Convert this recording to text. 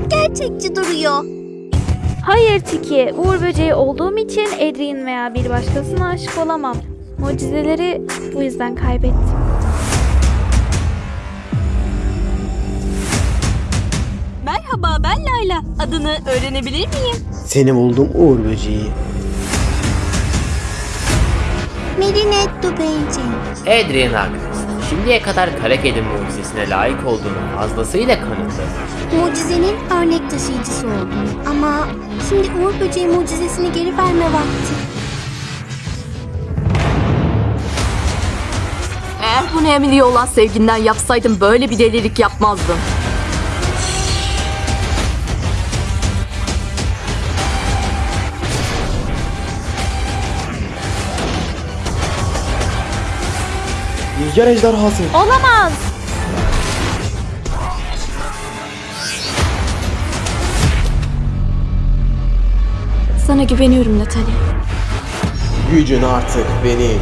çok gerçekçi duruyor. Hayır Tiki, Uğur böceği olduğum için Adrian veya bir başkasına aşık olamam. Mucizeleri bu yüzden kaybettim. Merhaba ben Layla. Adını öğrenebilir miyim? Seni buldum Uğur böceği. Marinette böceği. Adrian haklı. Şimdiye kadar kara kedi mucizesine layık olduğunu fazlasıyla kanıtladı. Mucizenin örnek taşıyıcısı oldum. Ama şimdi Uğur böceği mucizesini geri verme vakti. Eğer bunu Emily'ye olan sevginden yapsaydım böyle bir delilik yapmazdım. Rüzgar ejderhası. Olamaz! Sana güveniyorum Natalie. Gücün artık benim.